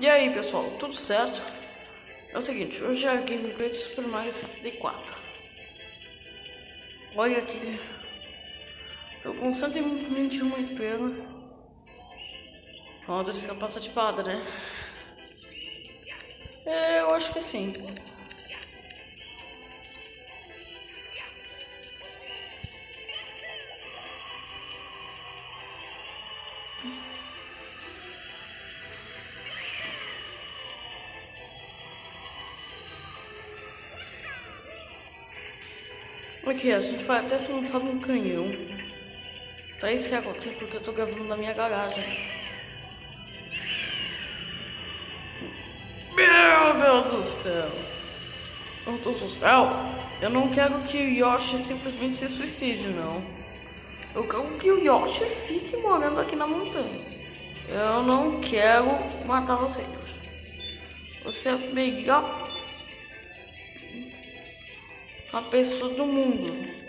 E aí pessoal, tudo certo? É o seguinte, hoje é a gameplay de Super Mario 64 Olha aqui Tô com 121 estrelas Roda de capa ativada, né? É, eu acho que sim Aqui, a gente vai até ser lançado um canhão. Tá esse água aqui porque eu tô gravando na minha garagem. Meu Deus do céu. Meu Deus do céu. Eu não quero que o Yoshi simplesmente se suicide, não. Eu quero que o Yoshi fique morando aqui na montanha. Eu não quero matar você, Yoshi. Você é melhor uma pessoa do mundo.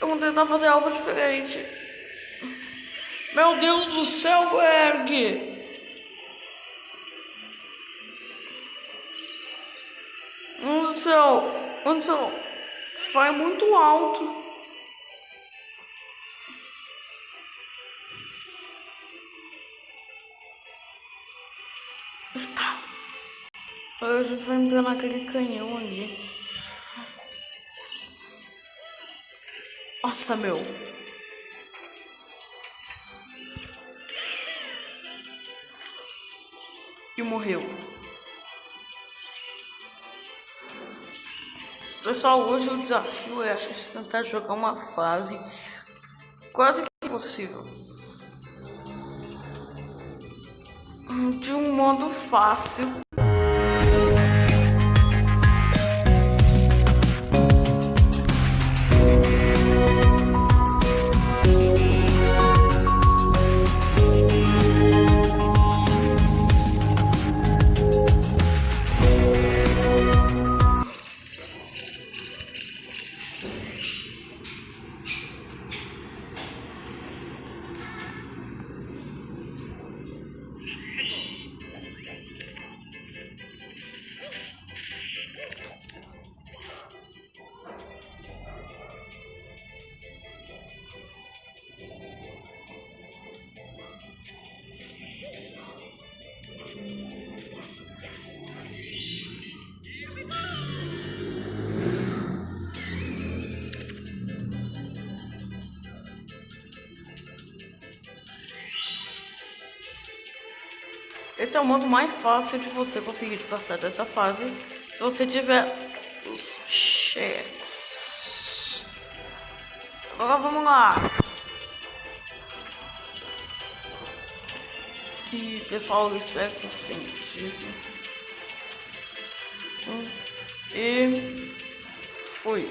Eu vou tentar fazer algo diferente. Meu Deus do céu, Berg! Meu Deus do céu, meu Deus do céu, vai muito alto. Está. Agora a gente vai entrar naquele canhão ali. Nossa, meu. E morreu. Pessoal, hoje o desafio é a gente tentar jogar uma fase quase que impossível. De um modo fácil. Esse é o modo mais fácil de você conseguir passar dessa fase. Se você tiver os chats. Agora vamos lá. E pessoal, eu espero que vocês tenham entendido. E foi.